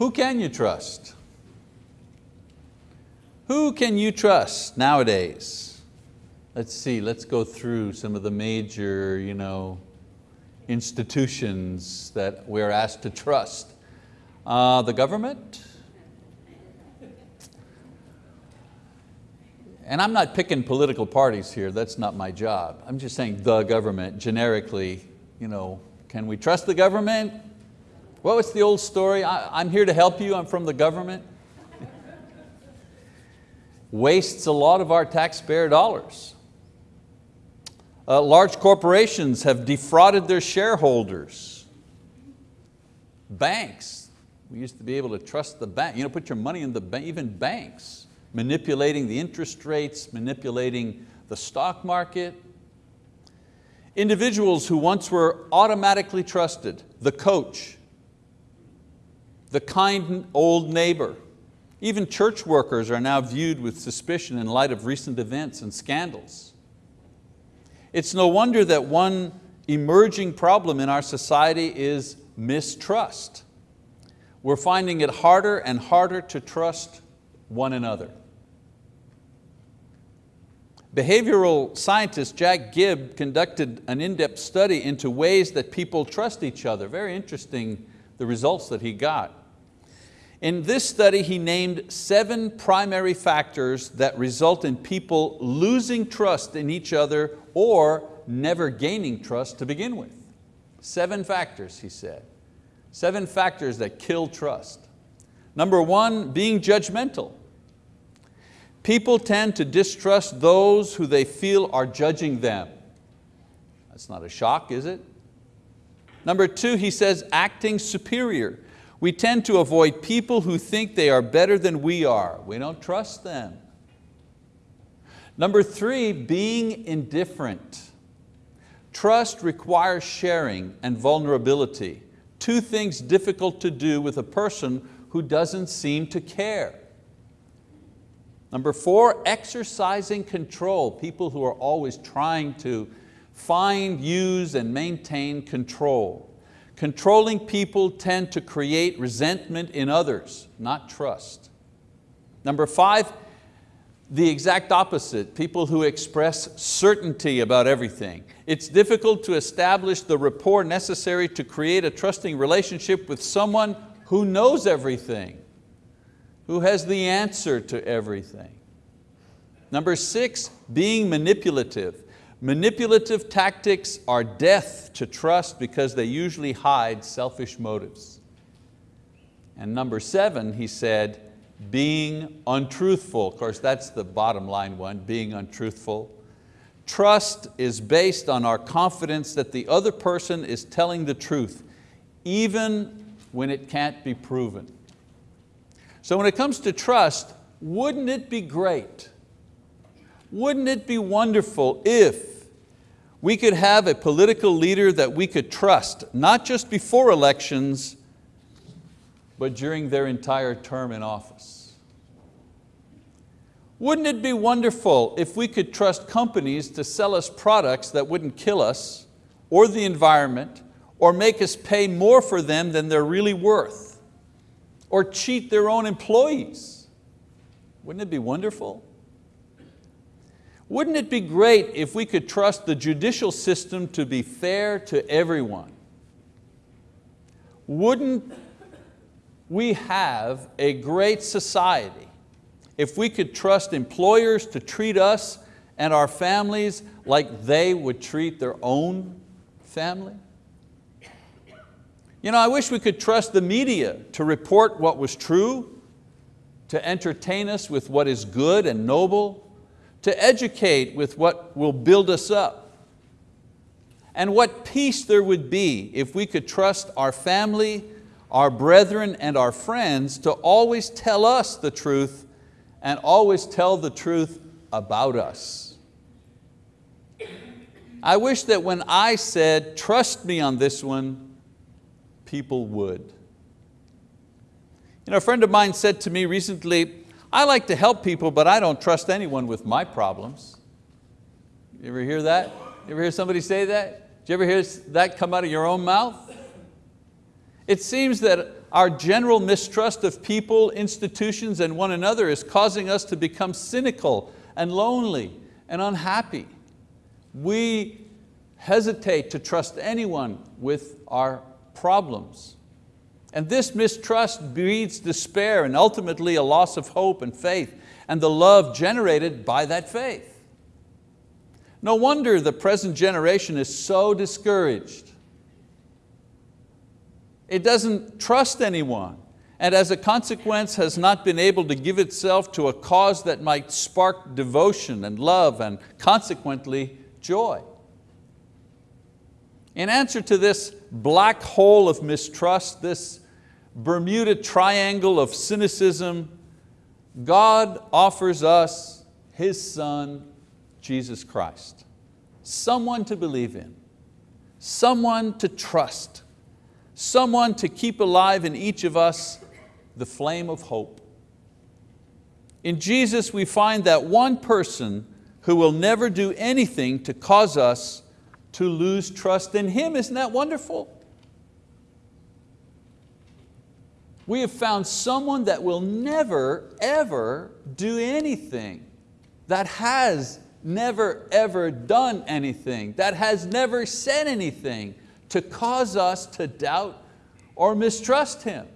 Who can you trust? Who can you trust nowadays? Let's see, let's go through some of the major you know, institutions that we're asked to trust. Uh, the government, and I'm not picking political parties here, that's not my job. I'm just saying the government, generically, you know, can we trust the government? What it's the old story? I, am here to help you, I'm from the government. Wastes a lot of our taxpayer dollars. Uh, large corporations have defrauded their shareholders. Banks, we used to be able to trust the bank, you know, put your money in the bank, even banks, manipulating the interest rates, manipulating the stock market. Individuals who once were automatically trusted, the coach, the kind old neighbor, even church workers are now viewed with suspicion in light of recent events and scandals. It's no wonder that one emerging problem in our society is mistrust. We're finding it harder and harder to trust one another. Behavioral scientist Jack Gibb conducted an in-depth study into ways that people trust each other. Very interesting, the results that he got. In this study, he named seven primary factors that result in people losing trust in each other or never gaining trust to begin with. Seven factors, he said. Seven factors that kill trust. Number one, being judgmental. People tend to distrust those who they feel are judging them. That's not a shock, is it? Number two, he says acting superior. We tend to avoid people who think they are better than we are. We don't trust them. Number three, being indifferent. Trust requires sharing and vulnerability, two things difficult to do with a person who doesn't seem to care. Number four, exercising control, people who are always trying to find, use, and maintain control. Controlling people tend to create resentment in others, not trust. Number five, the exact opposite, people who express certainty about everything. It's difficult to establish the rapport necessary to create a trusting relationship with someone who knows everything, who has the answer to everything. Number six, being manipulative. Manipulative tactics are death to trust because they usually hide selfish motives. And number seven, he said, being untruthful. Of course, that's the bottom line one, being untruthful. Trust is based on our confidence that the other person is telling the truth, even when it can't be proven. So when it comes to trust, wouldn't it be great? Wouldn't it be wonderful if we could have a political leader that we could trust, not just before elections, but during their entire term in office. Wouldn't it be wonderful if we could trust companies to sell us products that wouldn't kill us, or the environment, or make us pay more for them than they're really worth, or cheat their own employees? Wouldn't it be wonderful? Wouldn't it be great if we could trust the judicial system to be fair to everyone? Wouldn't we have a great society if we could trust employers to treat us and our families like they would treat their own family? You know, I wish we could trust the media to report what was true, to entertain us with what is good and noble, to educate with what will build us up. And what peace there would be if we could trust our family, our brethren, and our friends to always tell us the truth and always tell the truth about us. I wish that when I said, trust me on this one, people would. You know, a friend of mine said to me recently, I like to help people, but I don't trust anyone with my problems. You ever hear that? You ever hear somebody say that? Did you ever hear that come out of your own mouth? It seems that our general mistrust of people, institutions, and one another is causing us to become cynical and lonely and unhappy. We hesitate to trust anyone with our problems. And this mistrust breeds despair and ultimately a loss of hope and faith and the love generated by that faith. No wonder the present generation is so discouraged. It doesn't trust anyone and as a consequence has not been able to give itself to a cause that might spark devotion and love and consequently joy. In answer to this black hole of mistrust, this Bermuda triangle of cynicism, God offers us His Son, Jesus Christ. Someone to believe in, someone to trust, someone to keep alive in each of us the flame of hope. In Jesus we find that one person who will never do anything to cause us to lose trust in Him. Isn't that wonderful? We have found someone that will never, ever do anything, that has never, ever done anything, that has never said anything to cause us to doubt or mistrust Him.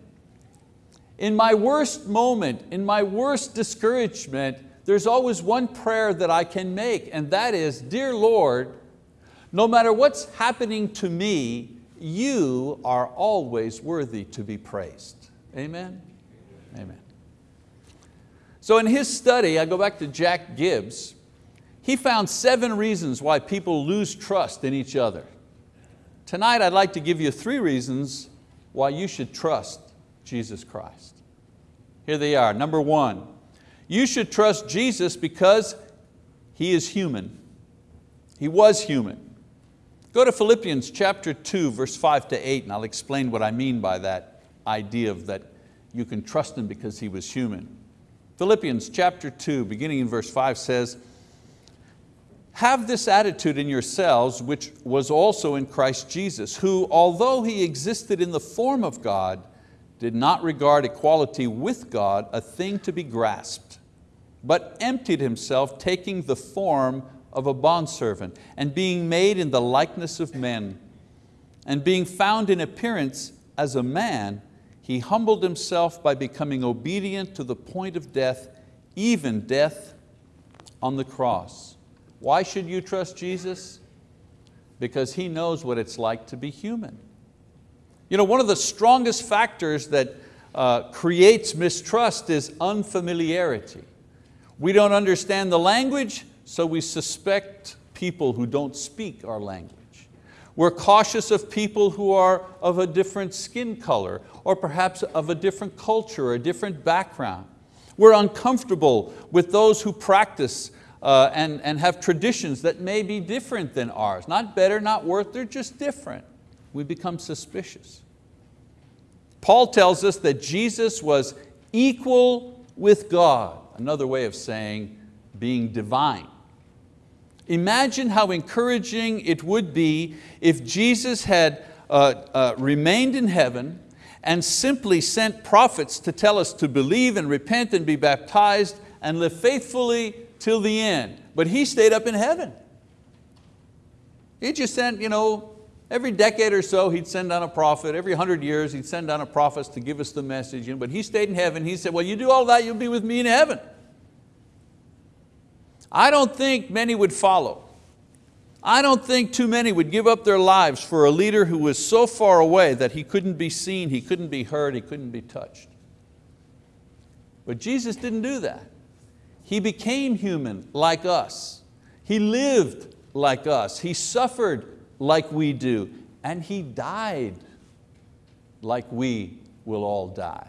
In my worst moment, in my worst discouragement, there's always one prayer that I can make, and that is, Dear Lord, no matter what's happening to me, you are always worthy to be praised. Amen? Amen. So in his study, I go back to Jack Gibbs, he found seven reasons why people lose trust in each other. Tonight I'd like to give you three reasons why you should trust Jesus Christ. Here they are. Number one, you should trust Jesus because He is human. He was human. Go to Philippians chapter 2, verse 5 to 8, and I'll explain what I mean by that idea of that you can trust Him because He was human. Philippians chapter 2, beginning in verse 5 says, have this attitude in yourselves, which was also in Christ Jesus, who, although He existed in the form of God, did not regard equality with God a thing to be grasped, but emptied Himself, taking the form of a bondservant, and being made in the likeness of men, and being found in appearance as a man, He humbled Himself by becoming obedient to the point of death, even death on the cross. Why should you trust Jesus? Because He knows what it's like to be human. You know, one of the strongest factors that uh, creates mistrust is unfamiliarity. We don't understand the language, so we suspect people who don't speak our language. We're cautious of people who are of a different skin color or perhaps of a different culture or a different background. We're uncomfortable with those who practice uh, and, and have traditions that may be different than ours. Not better, not worse, they're just different. We become suspicious. Paul tells us that Jesus was equal with God, another way of saying being divine. Imagine how encouraging it would be if Jesus had uh, uh, remained in heaven and simply sent prophets to tell us to believe and repent and be baptized and live faithfully till the end. But he stayed up in heaven. He just sent, you know, every decade or so he'd send down a prophet, every hundred years he'd send down a prophet to give us the message, but he stayed in heaven. He said, well, you do all that, you'll be with me in heaven. I don't think many would follow. I don't think too many would give up their lives for a leader who was so far away that he couldn't be seen, he couldn't be heard, he couldn't be touched. But Jesus didn't do that. He became human like us. He lived like us. He suffered like we do. And He died like we will all die.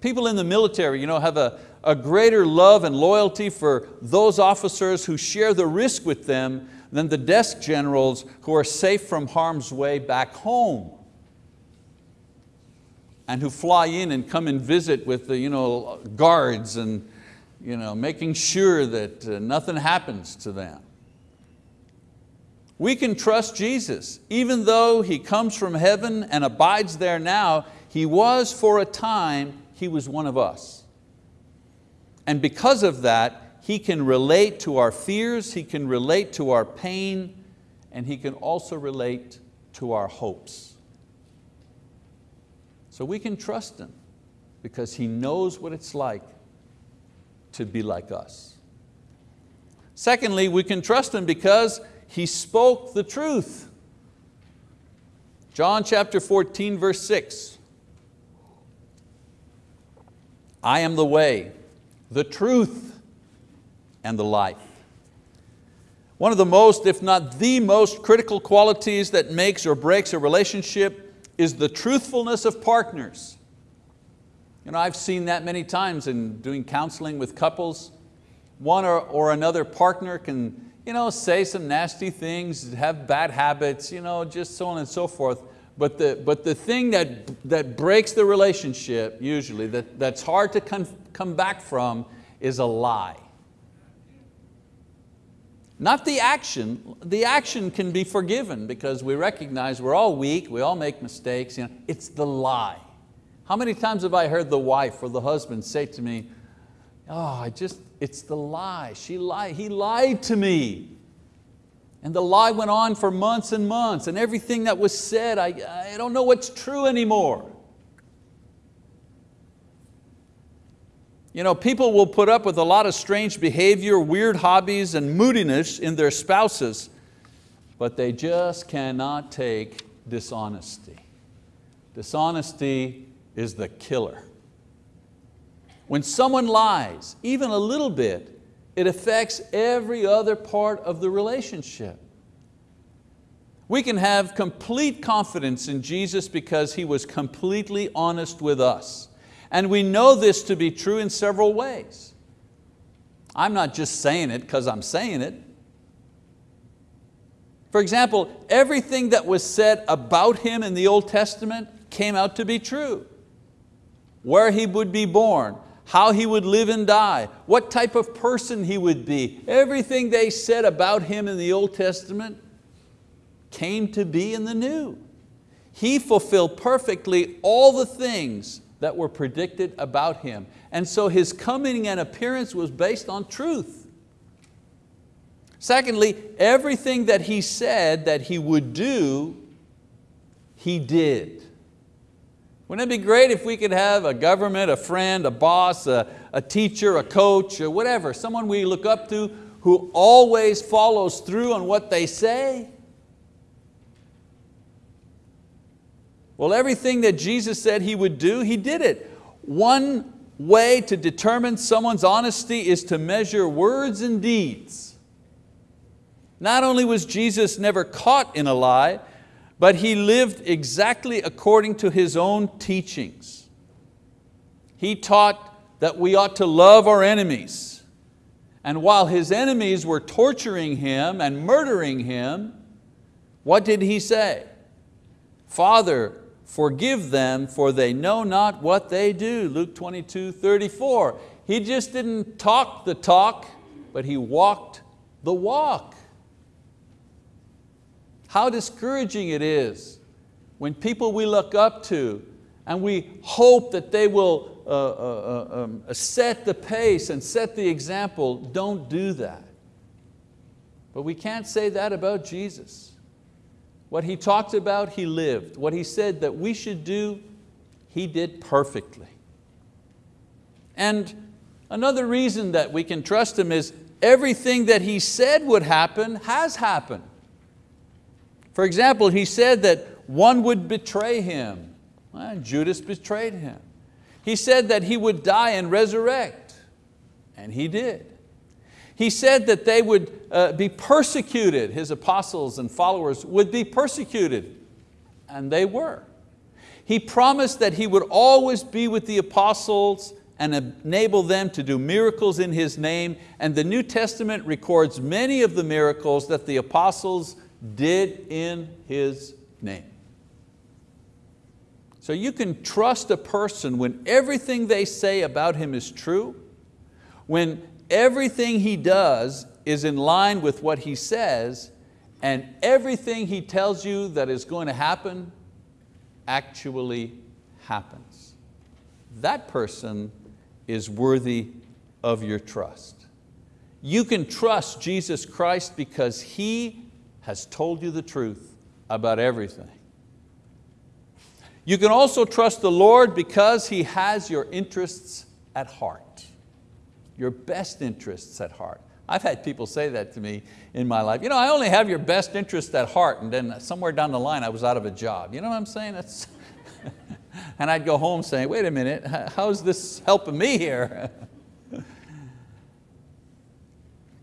People in the military you know, have a, a greater love and loyalty for those officers who share the risk with them than the desk generals who are safe from harm's way back home and who fly in and come and visit with the you know, guards and you know, making sure that uh, nothing happens to them. We can trust Jesus. Even though He comes from heaven and abides there now, He was for a time, He was one of us. And because of that, He can relate to our fears, He can relate to our pain, and He can also relate to our hopes. So we can trust Him because He knows what it's like to be like us. Secondly, we can trust Him because He spoke the truth. John chapter 14, verse 6. I am the way, the truth, and the life. One of the most, if not the most critical qualities that makes or breaks a relationship is the truthfulness of partners. You know, I've seen that many times in doing counseling with couples. One or, or another partner can you know, say some nasty things, have bad habits, you know, just so on and so forth. But the, but the thing that, that breaks the relationship, usually, that, that's hard to come, come back from is a lie. Not the action, the action can be forgiven because we recognize we're all weak, we all make mistakes. You know, it's the lie. How many times have I heard the wife or the husband say to me, oh, I just, it's the lie, she lied, he lied to me. And the lie went on for months and months and everything that was said, I, I don't know what's true anymore. You know, people will put up with a lot of strange behavior, weird hobbies, and moodiness in their spouses, but they just cannot take dishonesty. Dishonesty is the killer. When someone lies, even a little bit, it affects every other part of the relationship. We can have complete confidence in Jesus because He was completely honest with us. And we know this to be true in several ways. I'm not just saying it because I'm saying it. For example, everything that was said about Him in the Old Testament came out to be true. Where He would be born, how He would live and die, what type of person He would be. Everything they said about Him in the Old Testament came to be in the New. He fulfilled perfectly all the things that were predicted about him. And so his coming and appearance was based on truth. Secondly, everything that he said that he would do, he did. Wouldn't it be great if we could have a government, a friend, a boss, a, a teacher, a coach, or whatever, someone we look up to who always follows through on what they say? Well, everything that Jesus said He would do, He did it. One way to determine someone's honesty is to measure words and deeds. Not only was Jesus never caught in a lie, but He lived exactly according to His own teachings. He taught that we ought to love our enemies. And while His enemies were torturing Him and murdering Him, what did He say? Father, forgive them for they know not what they do. Luke 22, 34. He just didn't talk the talk, but he walked the walk. How discouraging it is when people we look up to and we hope that they will uh, uh, uh um, set the pace and set the example, don't do that. But we can't say that about Jesus. What He talked about, He lived. What He said that we should do, He did perfectly. And another reason that we can trust Him is everything that He said would happen has happened. For example, He said that one would betray Him. Well, Judas betrayed Him. He said that He would die and resurrect, and He did. He said that they would uh, be persecuted, His apostles and followers would be persecuted, and they were. He promised that He would always be with the apostles and enable them to do miracles in His name, and the New Testament records many of the miracles that the apostles did in His name. So you can trust a person when everything they say about him is true, when everything he does is in line with what he says, and everything he tells you that is going to happen actually happens. That person is worthy of your trust. You can trust Jesus Christ because He has told you the truth about everything. You can also trust the Lord because He has your interests at heart, your best interests at heart. I've had people say that to me in my life. You know, I only have your best interests at heart and then somewhere down the line I was out of a job. You know what I'm saying? That's and I'd go home saying, wait a minute, how's this helping me here?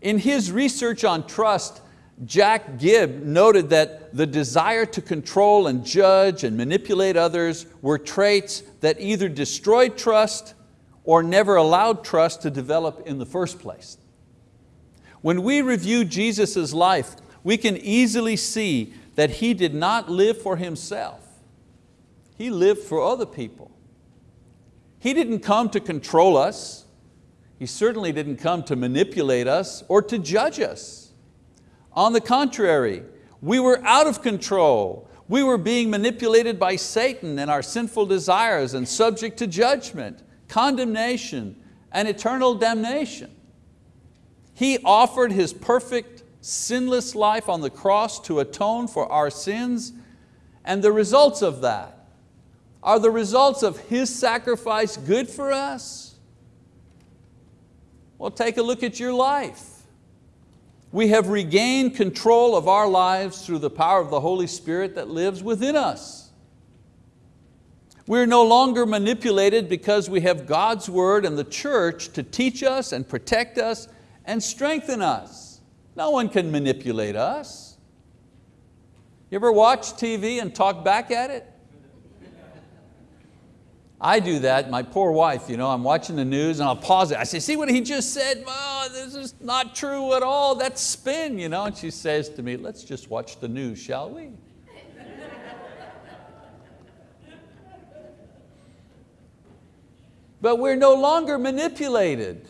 in his research on trust, Jack Gibb noted that the desire to control and judge and manipulate others were traits that either destroyed trust or never allowed trust to develop in the first place. When we review Jesus' life, we can easily see that He did not live for Himself. He lived for other people. He didn't come to control us. He certainly didn't come to manipulate us or to judge us. On the contrary, we were out of control. We were being manipulated by Satan and our sinful desires and subject to judgment, condemnation, and eternal damnation. He offered His perfect, sinless life on the cross to atone for our sins, and the results of that, are the results of His sacrifice good for us? Well, take a look at your life. We have regained control of our lives through the power of the Holy Spirit that lives within us. We're no longer manipulated because we have God's word and the church to teach us and protect us and strengthen us. No one can manipulate us. You ever watch TV and talk back at it? I do that, my poor wife, you know, I'm watching the news and I'll pause it. I say, see what he just said? Oh, this is not true at all, that's spin. You know? And she says to me, let's just watch the news, shall we? but we're no longer manipulated.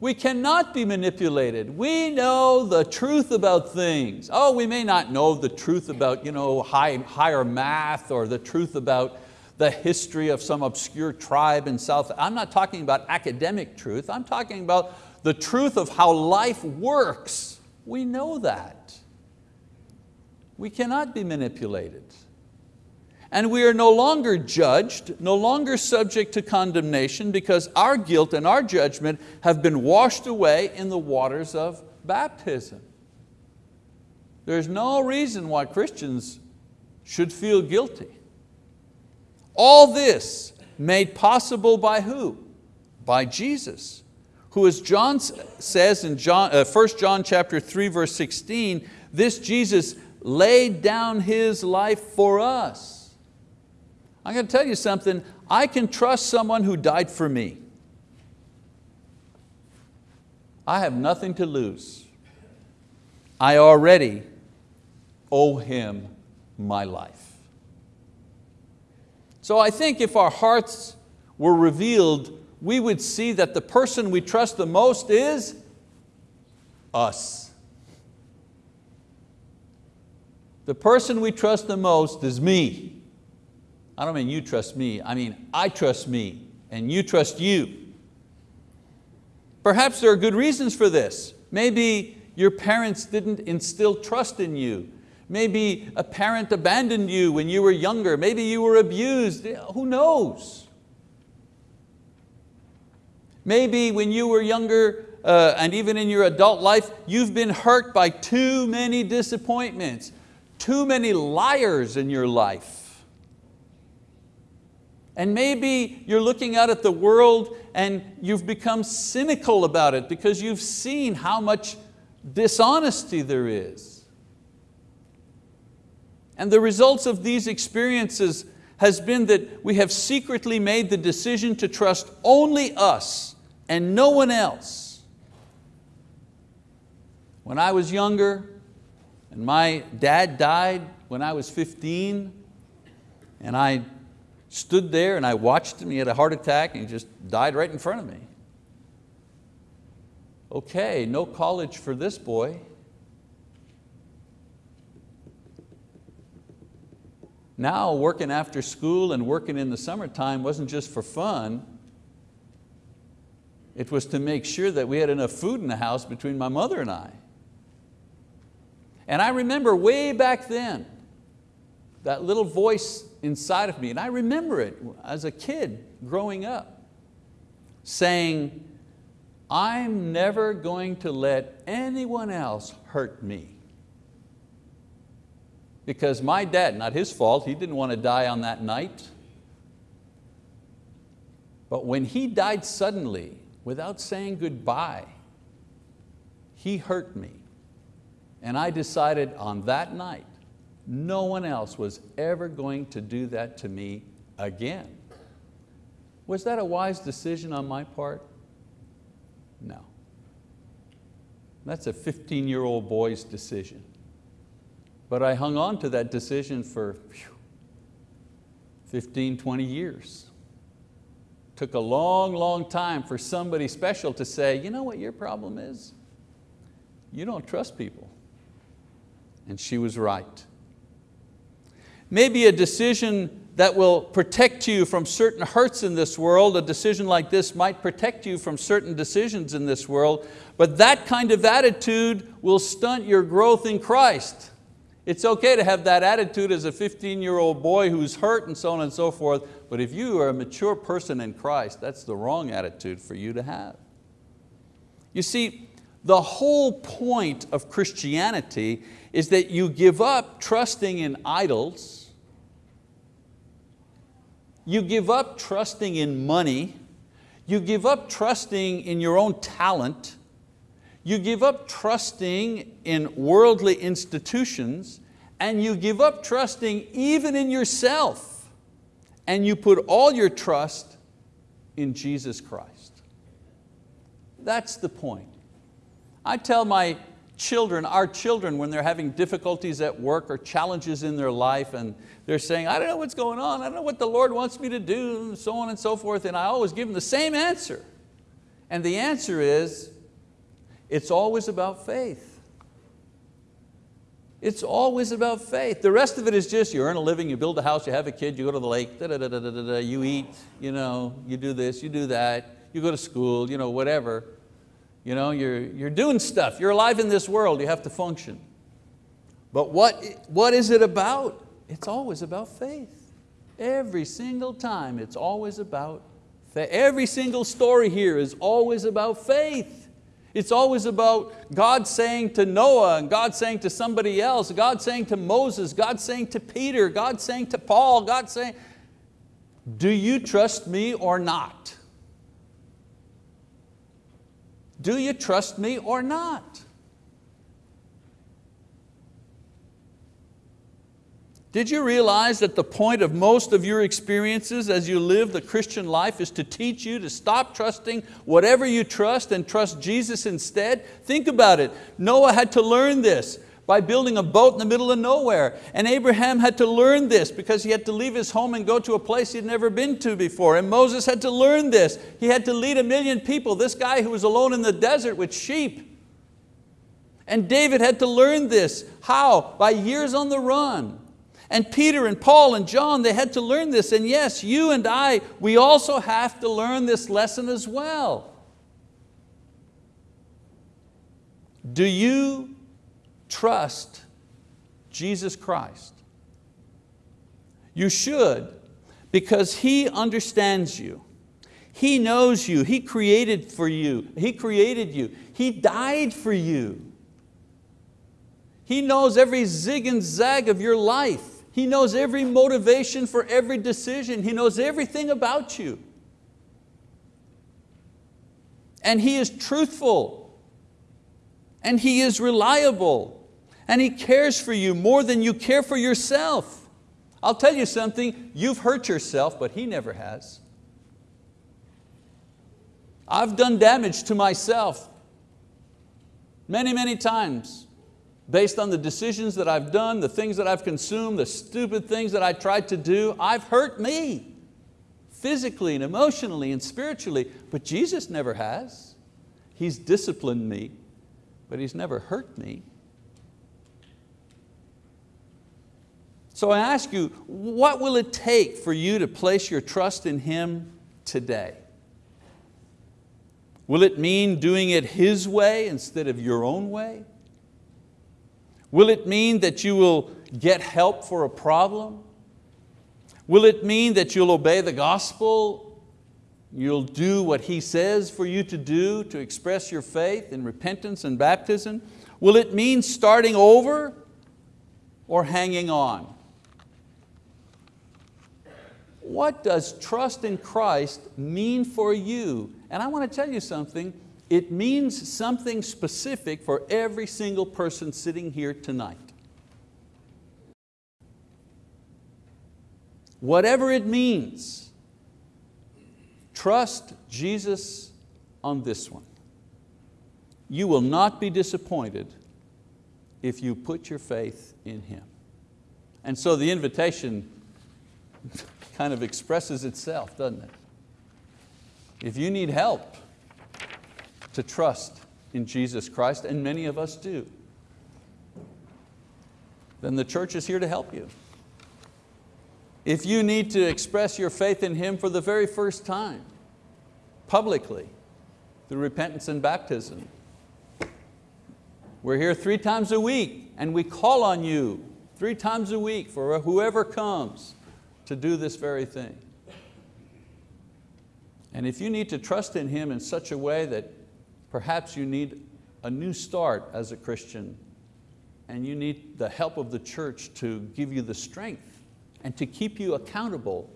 We cannot be manipulated. We know the truth about things. Oh, we may not know the truth about you know, high, higher math or the truth about the history of some obscure tribe in South. I'm not talking about academic truth, I'm talking about the truth of how life works. We know that. We cannot be manipulated. And we are no longer judged, no longer subject to condemnation because our guilt and our judgment have been washed away in the waters of baptism. There's no reason why Christians should feel guilty. All this made possible by who? By Jesus, who as John says in John, uh, 1 John chapter 3 verse 16, this Jesus laid down His life for us. I'm going to tell you something, I can trust someone who died for me. I have nothing to lose. I already owe Him my life. So I think if our hearts were revealed, we would see that the person we trust the most is us. The person we trust the most is me. I don't mean you trust me, I mean I trust me and you trust you. Perhaps there are good reasons for this. Maybe your parents didn't instill trust in you Maybe a parent abandoned you when you were younger. Maybe you were abused, who knows? Maybe when you were younger uh, and even in your adult life, you've been hurt by too many disappointments, too many liars in your life. And maybe you're looking out at the world and you've become cynical about it because you've seen how much dishonesty there is. And the results of these experiences has been that we have secretly made the decision to trust only us and no one else. When I was younger, and my dad died when I was 15, and I stood there and I watched him, he had a heart attack and he just died right in front of me. Okay, no college for this boy. Now working after school and working in the summertime wasn't just for fun, it was to make sure that we had enough food in the house between my mother and I. And I remember way back then, that little voice inside of me, and I remember it as a kid growing up, saying, I'm never going to let anyone else hurt me. Because my dad, not his fault, he didn't want to die on that night. But when he died suddenly, without saying goodbye, he hurt me. And I decided on that night, no one else was ever going to do that to me again. Was that a wise decision on my part? No. That's a 15-year-old boy's decision. But I hung on to that decision for 15, 20 years. Took a long, long time for somebody special to say, you know what your problem is? You don't trust people. And she was right. Maybe a decision that will protect you from certain hurts in this world, a decision like this might protect you from certain decisions in this world, but that kind of attitude will stunt your growth in Christ. It's okay to have that attitude as a 15 year old boy who's hurt and so on and so forth, but if you are a mature person in Christ, that's the wrong attitude for you to have. You see, the whole point of Christianity is that you give up trusting in idols, you give up trusting in money, you give up trusting in your own talent, you give up trusting in worldly institutions, and you give up trusting even in yourself, and you put all your trust in Jesus Christ. That's the point. I tell my children, our children, when they're having difficulties at work or challenges in their life and they're saying, I don't know what's going on, I don't know what the Lord wants me to do, and so on and so forth, and I always give them the same answer. And the answer is, it's always about faith. It's always about faith. The rest of it is just you earn a living, you build a house, you have a kid, you go to the lake, da, da, da, da, da, da, you eat, you, know, you do this, you do that, you go to school, you know, whatever. You know, you're, you're doing stuff, you're alive in this world, you have to function. But what, what is it about? It's always about faith. Every single time it's always about faith. Every single story here is always about faith. It's always about God saying to Noah and God saying to somebody else, God saying to Moses, God saying to Peter, God saying to Paul, God saying, do you trust me or not? Do you trust me or not? Did you realize that the point of most of your experiences as you live the Christian life is to teach you to stop trusting whatever you trust and trust Jesus instead? Think about it. Noah had to learn this by building a boat in the middle of nowhere. And Abraham had to learn this because he had to leave his home and go to a place he'd never been to before. And Moses had to learn this. He had to lead a million people, this guy who was alone in the desert with sheep. And David had to learn this. How? By years on the run. And Peter and Paul and John, they had to learn this. And yes, you and I, we also have to learn this lesson as well. Do you trust Jesus Christ. You should because He understands you. He knows you, He created for you, He created you, He died for you. He knows every zig and zag of your life. He knows every motivation for every decision. He knows everything about you. And He is truthful and He is reliable and He cares for you more than you care for yourself. I'll tell you something, you've hurt yourself, but He never has. I've done damage to myself many, many times based on the decisions that I've done, the things that I've consumed, the stupid things that I tried to do. I've hurt me physically and emotionally and spiritually, but Jesus never has. He's disciplined me, but He's never hurt me. So I ask you, what will it take for you to place your trust in Him today? Will it mean doing it His way instead of your own way? Will it mean that you will get help for a problem? Will it mean that you'll obey the gospel? You'll do what He says for you to do to express your faith in repentance and baptism? Will it mean starting over or hanging on? What does trust in Christ mean for you? And I want to tell you something, it means something specific for every single person sitting here tonight. Whatever it means, trust Jesus on this one. You will not be disappointed if you put your faith in Him. And so the invitation kind of expresses itself, doesn't it? If you need help to trust in Jesus Christ, and many of us do, then the church is here to help you. If you need to express your faith in Him for the very first time, publicly, through repentance and baptism, we're here three times a week and we call on you three times a week for whoever comes to do this very thing. And if you need to trust in Him in such a way that perhaps you need a new start as a Christian and you need the help of the church to give you the strength and to keep you accountable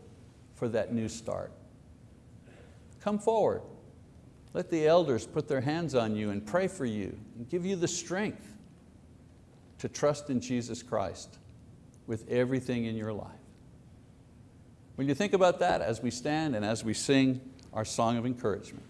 for that new start. Come forward. Let the elders put their hands on you and pray for you and give you the strength to trust in Jesus Christ with everything in your life. When you think about that as we stand and as we sing our song of encouragement?